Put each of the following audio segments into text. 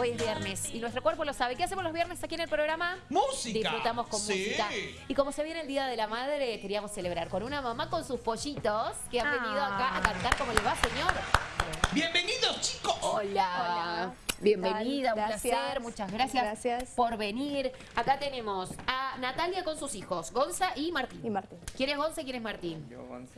Hoy es viernes y nuestro cuerpo lo sabe. ¿Qué hacemos los viernes aquí en el programa? ¡Música! Disfrutamos con Sí. música. Y como se viene el Día de la Madre, queríamos celebrar con una mamá con sus pollitos que han venido acá a cantar. ¿Cómo le va, señor? Bienvenidos, chicos. Hola. Hola. Bienvenida, un Gracias. placer, muchas gracias, Gracias. por venir. Acá tenemos a Natalia con sus hijos, Gonza y Martín. Y Martín. ¿Quién es Gonza y quién es Martín?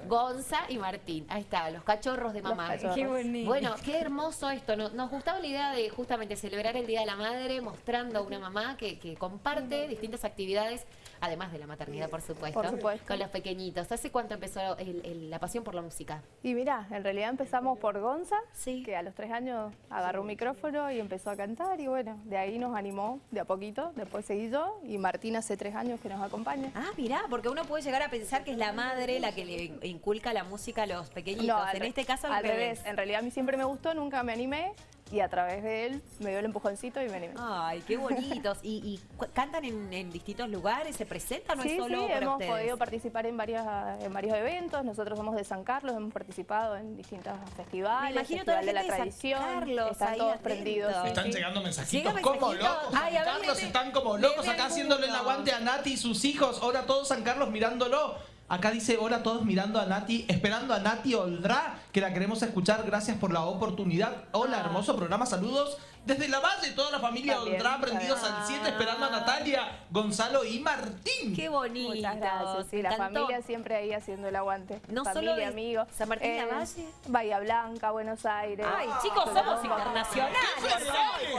Gonza. y Martín. Ahí está, los cachorros de Los mamá. cachorros. Qué bonito. Bueno, qué hermoso esto. Nos, nos gustaba la idea de justamente celebrar el Día de la Madre mostrando a una mamá que, que comparte distintas actividades, además de la maternidad, por supuesto, Por supuesto. con los pequeñitos. ¿Hace cuánto empezó el- el- la pasión por la música? Y mira, en realidad empezamos por Gonza, Sí. que a los tres años agarró un micrófono y empezó a cantar y bueno, de ahí nos animó de a poquito, después seguí yo y Martín hace tres años que nos acompaña. Ah, mirá, porque uno puede llegar a pensar que es la madre la que le inculca la música a los pequeñitos. al en este caso al revés. En realidad a mí siempre me gustó, nunca me animé y a través de él me dio el empujoncito y me animé. Ay, qué bonitos. ¿Y, cantan en, en distintos lugares? ¿Se presentan o sí, es solo sí, para hemos ustedes? podido participar en, varias, en varios eventos. Nosotros somos de San Carlos, hemos participado en distintos festivales. Me imagino toda Festival la de la gente de San. Carlos Están ahí todos atentos. prendidos. Están sí. llegando mensajitos Llega como locos. Ay, San Carlos están como locos acá haciéndole el aguante a Nati y sus hijos. Ahora todos San Carlos mirándolo. Acá dice, hola todos mirando a Nati, esperando a Nati Oldra, que la queremos escuchar. Gracias por la oportunidad. Hola, Ah. hermoso programa. Saludos desde la Valle, toda la familia También, Oldra, prendidos también. al 7, esperando a Natalia, Gonzalo y Martín. Qué bonito. Muchas gracias. Sí, me la encantó. familia siempre ahí haciendo el aguante. No familia, solo de amigos. San Martín de la Valle. Bahía Blanca, Buenos Aires. Ay, chicos, somos internacionales.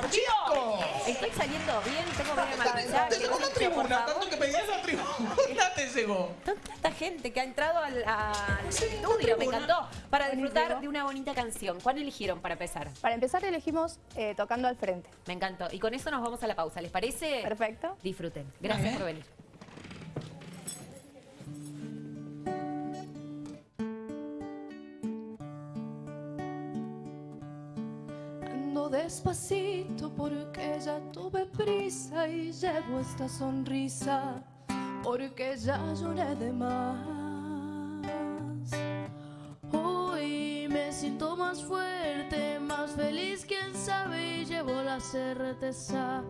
¡Qué chicos! Estoy saliendo bien, tengo bien marchar. Te llegó la tribuna, tanto que pedías la tribuna llegó. Tanta gente que ha entrado al, al estudio, me encantó. Para disfrutar de una bonita canción. ¿Cuál eligieron para empezar? Para empezar elegimos eh, Tocando al Frente. Me encantó. Y con eso nos vamos a la pausa. ¿Les parece? Perfecto. Disfruten. Gracias por venir. Ando despacito porque ya tuve prisa y llevo esta sonrisa porque ya lloré de más. Hoy me siento más fuerte, más feliz, quién sabe, llevo la certeza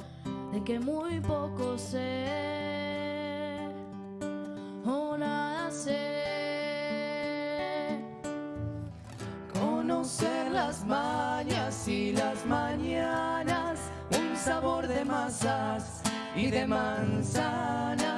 de que muy poco sé o nada sé. Conocer las mañas y las mañanas, un sabor de masas y de manzanas.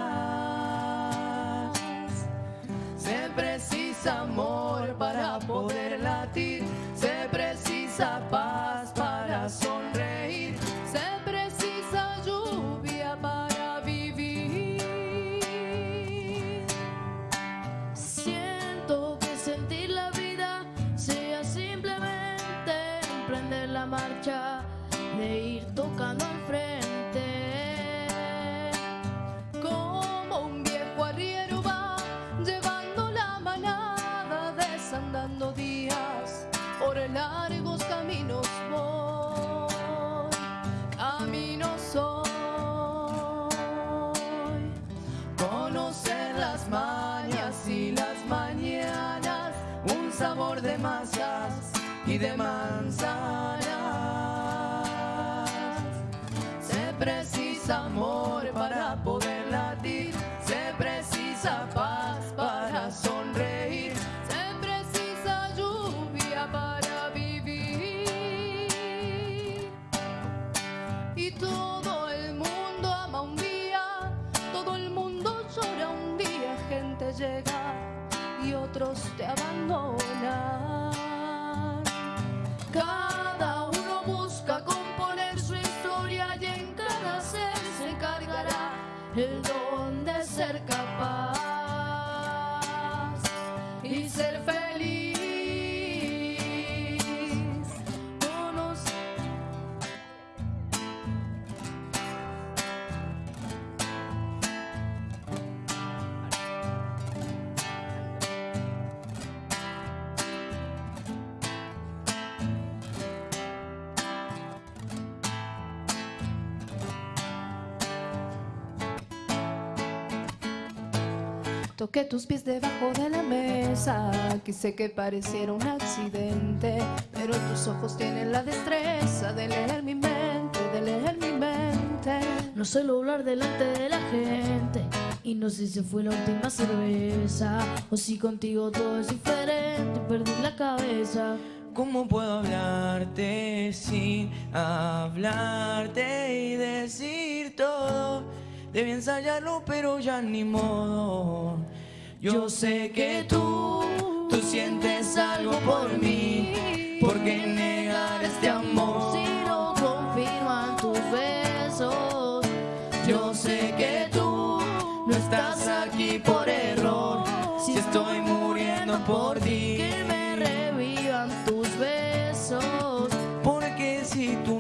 Y de manzanas. Se precisa amor para Toqué tus pies debajo de la mesa, quise que pareciera un accidente, pero tus ojos tienen la destreza de leer mi mente, no suelo hablar delante de la gente. Y no sé si fue la última cerveza o si contigo todo es diferente. Perdí la cabeza. ¿Cómo puedo hablarte sin hablarte y decir todo? Debí ensayarlo, pero ya ni modo. Yo sé que tú, tú sientes algo por mí. ¿Por qué negar este amor? Si no confirman tus besos, Yo sé que tú no estás aquí por error. Si estoy muriendo por ti. que me revivan tus besos. Porque si tú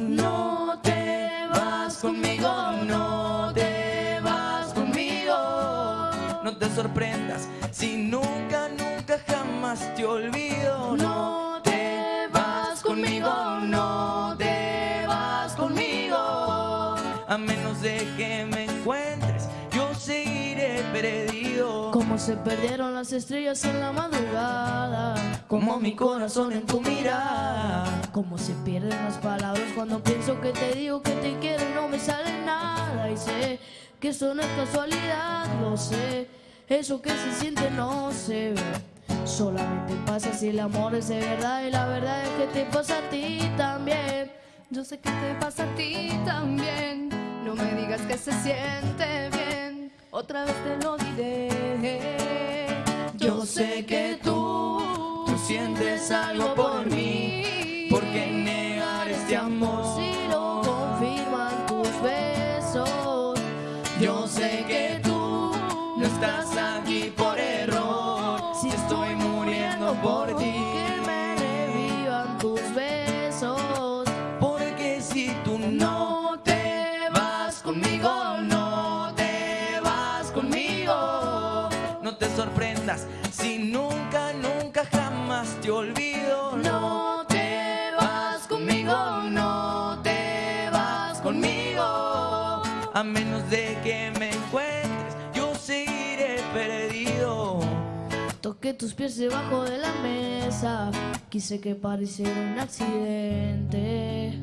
No te sorprendas si nunca, nunca jamás te olvido. No te vas conmigo, no te vas conmigo. A menos de que me encuentres, yo seguiré perdido. Como se perdieron las estrellas en la madrugada. Como mi corazón en tu mirada. Como se pierden las palabras cuando pienso que te digo que te quiero y no me sale nada. Y sé que eso no es casualidad, lo sé. Eso que se siente no se ve. Solamente pasa si el amor es de verdad y la verdad es que te pasa a ti también. Yo sé que te pasa a ti también. No me digas que se siente bien. Otra vez te lo diré. Yo sé que tú, tú sientes algo no estás aquí por error. Si estoy muriendo por ti. que me revivan tus besos. Porque si tú no te vas conmigo, no te vas conmigo. No te sorprendas si nunca, nunca jamás te olvido. No te vas conmigo, no te vas conmigo. A menos de que me encuentres, Toqué tus pies debajo de la mesa, quise que pareciera un accidente.